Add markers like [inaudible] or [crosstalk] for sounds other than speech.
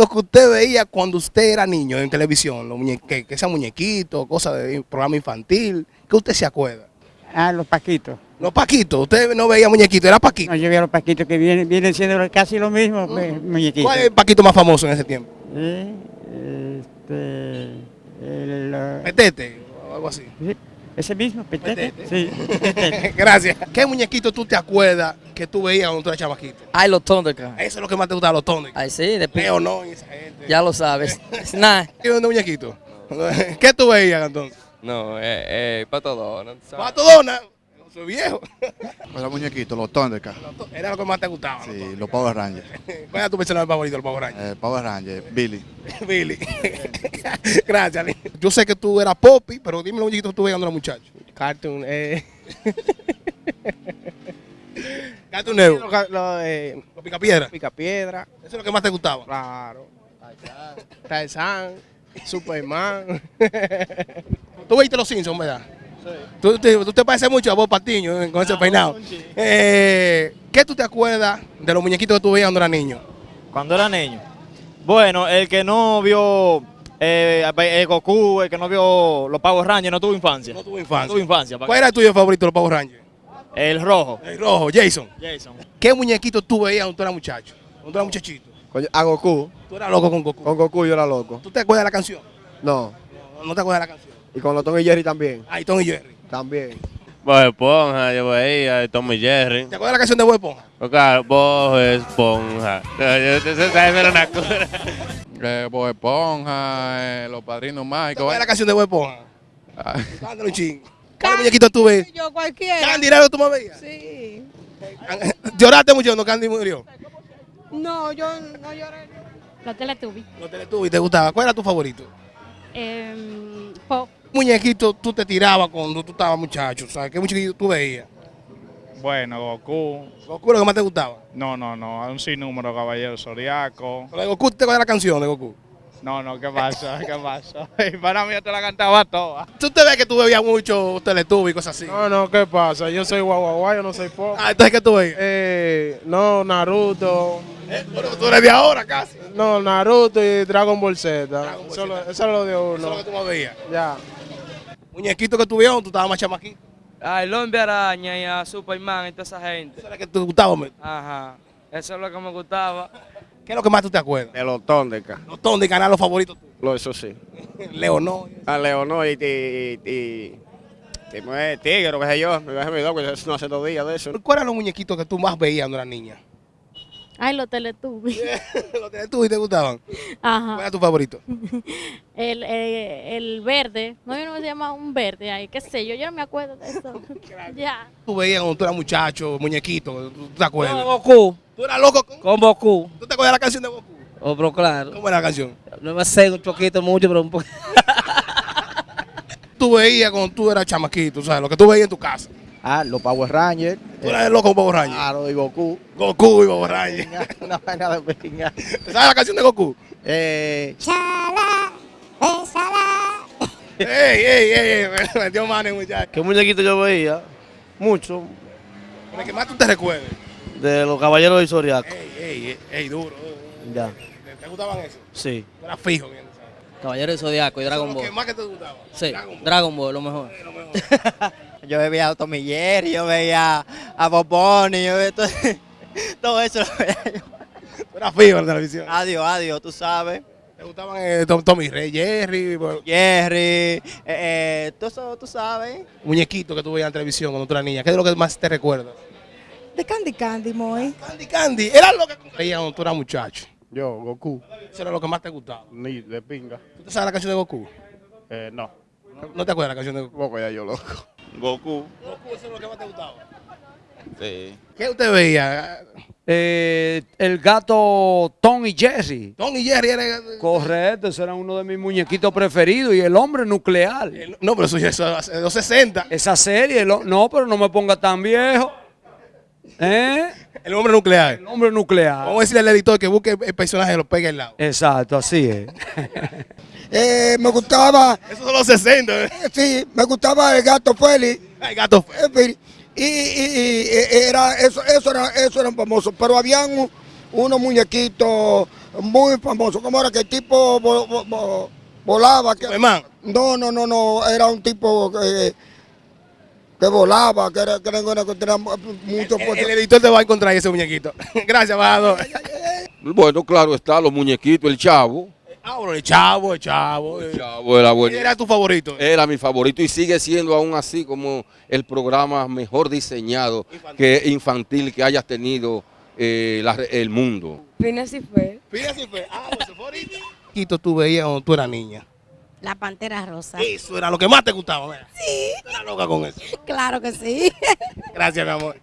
lo que usted veía cuando usted era niño en televisión? Los que, que sean muñequitos, cosas de programa infantil. ¿Qué usted se acuerda? Ah, los paquitos. Los paquitos. Usted no veía muñequitos, era paquito. No, yo veía los paquitos que vienen, vienen siendo casi lo mismo, pues, muñequitos. ¿Cuál es el paquito más famoso en ese tiempo? Eh, Este, el, Petete o algo así. sí, ese mismo, petete. Petete. Sí, petete. [laughs] Gracias. ¿Qué muñequito tú te acuerdas que tú veías cuando tú eras chamaquito? Ay, los Thundercats. Eso es lo que más te gusta, los tones. Ay, sí, después. Leo no y esa gente. Ya lo sabes. [laughs] Nada. ¿Qué onda, muñequito? [laughs] ¿Qué tú veías entonces? No, eh, eh, Pato Donald. ¿sabes? Pato Donald. Soy viejo. [laughs] Los muñequitos, los Thundercats. Era lo que más te gustaba. Sí, los los Power Rangers. [laughs] ¿Cuál era tu personaje favorito, el Power Ranger? Eh, Power Rangers, Billy. [laughs] Billy. Gracias, Lee. Yo sé que tú eras Poppy, pero dime los muñequitos que tú veías cuando eras muchacho. Cartoon, eh. Cartoon Network. Lo, lo, eh, Los Picapiedra. pica piedra, Eso es lo que más te gustaba. claro. Tarzán, Superman. Tú viste los Simpsons, ¿verdad? Sí. Tú, te, tú te pareces mucho a Bob Patiño eh, con ese peinado. Eh, ¿Qué tú te acuerdas de los muñequitos que tú veías cuando eras niño? Cuando era niño. Bueno, el que no vio eh, el Goku, el que no vio los Power Rangers, no tuvo infancia. No tuvo No infancia. tuvo infancia. pa' ¿Cuál era el tuyo favorito de los Power Rangers? El rojo. El rojo, Jason. Jason. ¿Qué muñequito tú veías cuando tú eras muchacho? Cuando tú eras muchachito. A Goku. Tú eras loco con Goku. Con Goku yo era loco. ¿Tú te acuerdas de la canción? No. No, no te acuerdas de la canción. Y con los Tom y Jerry también. Ahí, Tom y Jerry. También. Bob Esponja, yo veía, Tom y Jerry. ¿Te acuerdas de la canción de Bob Esponja? Claro, Bob Esponja. Esa era una cura. Eh, Bob Esponja, eh, los padrinos ¿Te mágicos. acuerdas de la canción de Bob Esponja? Ah, Cántalo un ching. ¿Cuál muñequito tú ves? Yo cualquiera. ¿Candy era lo que tú me veías? Sí. [laughs] ¿Lloraste mucho cuando Candy murió? No, yo no lloré. Los Teletubbies. No te y te gustaba. ¿Cuál era tu favorito? Em, Pop. Muñequito tú te tirabas cuando tú estabas muchacho, ¿sabes? ¿Qué muñequito tú veías? Bueno, Goku. Goku, lo que más te gustaba. No, no, no. Un sinnúmero, Caballero Zodiaco. Lo de Goku, ¿te acuerdas de la canción de Goku? No, no, ¿qué pasa? [laughs] ¿Qué pasa? Y para mí yo te la cantaba toda. Tú te ves que tú bebías mucho Teletubbies y cosas así. No, no, ¿qué pasa? Yo soy guaguaguá, yo no soy pop. Ah, entonces, ¿qué tú veías? Eh, no, Naruto. Eh, pero tú eres de ahora casi. No, Naruto y Dragon Ball Z. Dragon Ball Eso, Z. eso es lo de Eso uno. es lo que tú más veías. Ya. Muñequito que cuando tú estabas más chamaquito. Ay, el hombre araña y a Superman y toda esa gente. Eso era que te gustaba. hombre. Ajá. Eso es lo que me gustaba. ¿Qué es lo que más tú te acuerdas? De los Thundercats. Los de canal, los favoritos tuyos. Lo, eso sí. Leo no. A Leonor y. y, y, y tigre, qué sé yo. Me dejé mi que eso no hace dos días de eso. ¿Cuáles eran los muñequitos que tú más veías cuando eras niña? Ay, los Teletubbies. [laughs] los y te gustaban. ¿Cuál Ajá. era tu favorito? [laughs] El, eh, el verde. No, yo no se llama un verde ahí, qué sé yo. Yo no me acuerdo de eso. [laughs] ya. Tú veías cuando tú eras muchacho, muñequito, ¿tú te acuerdas? Con Goku. ¿Tú eras loco con... Con Goku. ¿Tú te acuerdas de la canción de Goku? Oh, pero claro. ¿Cómo era la canción? No me sé un poquito, mucho, pero un poquito. Tú veías cuando tú eras chamaquito, ¿sabes? Lo que tú veías en tu casa. Ah, los Power Rangers. Tú eras loco con Power Rangers. Claro, y Goku. Goku y Power Rangers. [laughs] Una vaina de pinga. ¿Te sabes la canción de Goku? Eh, ¡Ey, ey, ey! ey, Me [laughs] metió mano, muchacho. ¿Qué muñequito yo veía? Mucho. Con el que más tú te recuerdes. De los Caballeros del Zodiaco. ¡Ey, ey, ey! ey duro. Ya. ¿Te, te gustaban eso? Sí. Tú eras fijo, bien, ¿sabes? Caballero de Zodiaco y Dragon Ball. más que te gustaba. Sí, Dragon Ball. Dragon Ball, lo mejor. Lo mejor. [laughs] Yo veía a Tommy Jerry, yo veía a Boboni, yo veía todo, [laughs] todo eso. lo veía yo. Eras fijo en la televisión. Adiós, adiós, tú sabes. ¿Te gustaban eh, Tom- Tommy Rey, Jerry? bueno, Jerry, eh, eh, todo eso, tú sabes. Muñequito que tú veías en televisión cuando tú eras niña. ¿Qué es lo que más te recuerdas? De Candy Candy, Moy. Candy Candy. Era lo que veías cuando tú eras muchacho. yo, Goku. Eso era lo que más te gustaba. Ni de pinga. ¿Tú te sabes la canción de Goku? Eh, no. ¿No, no te acuerdas la canción de Goku? Poco ya yo loco. Goku. Goku, eso es lo que más te gustaba. Sí. ¿Qué usted veía? Eh, el gato Tom y Jerry. Tom y Jerry era... Correcto, ese era uno de mis muñequitos preferidos. Y el hombre nuclear. El- No, pero eso ya es de los 60. Esa serie, no, pero no me ponga tan viejo. ¿Eh? El hombre nuclear. El hombre nuclear. Vamos a decirle al editor que busque el personaje y lo pegue al lado. Exacto, así es. [laughs] Eh, me gustaba, Esos son los 60. ¿eh? sí, me gustaba el gato Félix. Ay, gato. eh, Félix, Y, y- y, eh, era, eso, eso era, eso eran famosos, pero habían un- unos muñequitos muy famosos. ¿Cómo era que el tipo vo- vo- vo- volaba? Que, no, no, no, no, era un tipo que, que volaba, que era, que era una que tenía mucho El, el editor te va a encontrar ese muñequito. [laughs] Gracias, embajador. Bueno, claro está, los muñequitos, el chavo. Ah, bueno, el chavo, el chavo. El chavo era bueno. Era tu favorito. Era mi favorito y sigue siendo aún así como el programa mejor diseñado que infantil que hayas tenido eh, la- el mundo. Phineas y Ferb. Phineas y Ferb. Ah, pues favorito. Tú veías cuando tú eras niña. La Pantera Rosa. Eso era lo que más te gustaba. ¿verdad? Sí. Tú eras loca con eso. Claro que sí. [laughs] Gracias, mi amor.